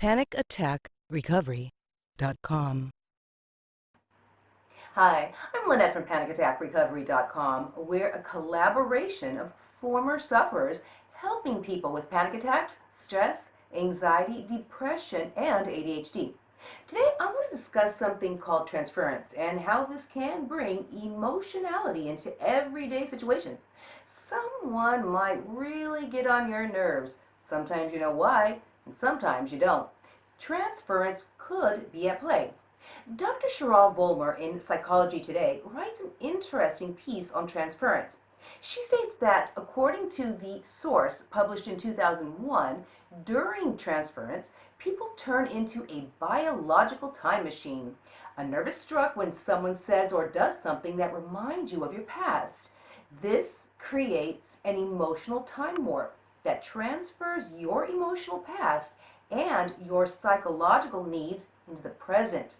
PanicAttackRecovery.com. Hi, I'm Lynette from PanicAttackRecovery.com. We're a collaboration of former sufferers helping people with panic attacks, stress, anxiety, depression, and ADHD. Today, I want to discuss something called transference and how this can bring emotionality into everyday situations. Someone might really get on your nerves. Sometimes you know why, and sometimes you don't. Transference could be at play. Dr. Sheryl Vollmer in Psychology Today writes an interesting piece on transference. She states that, according to the source published in 2001, during transference, people turn into a biological time machine. A nerve is struck when someone says or does something that reminds you of your past. This creates an emotional time warp that transfers your emotional past and your psychological needs into the present.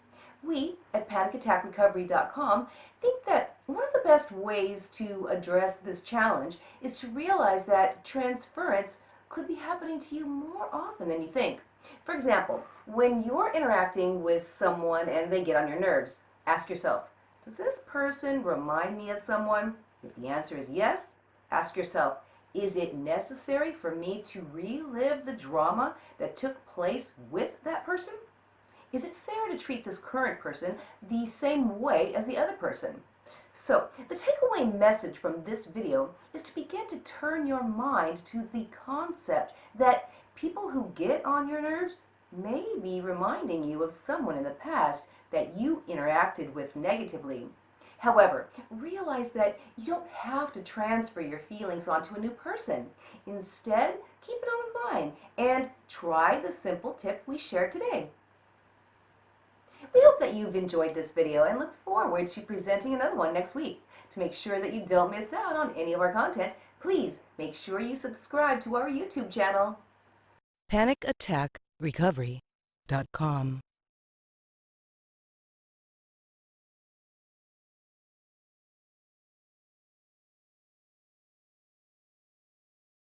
We at PanicAttackRecovery.com think that one of the best ways to address this challenge is to realize that transference could be happening to you more often than you think. For example, when you're interacting with someone and they get on your nerves, ask yourself, does this person remind me of someone? If the answer is yes, ask yourself, is it necessary for me to relive the drama that took place with that person? Is it fair to treat this current person the same way as the other person? So, the takeaway message from this video is to begin to turn your mind to the concept that people who get on your nerves may be reminding you of someone in the past that you interacted with negatively. However, realize that you don't have to transfer your feelings onto a new person. Instead, keep it all in mind and try the simple tip we shared today. We hope that you've enjoyed this video and look forward to presenting another one next week. To make sure that you don't miss out on any of our content, please make sure you subscribe to our YouTube channel. PanicAttackRecovery.com.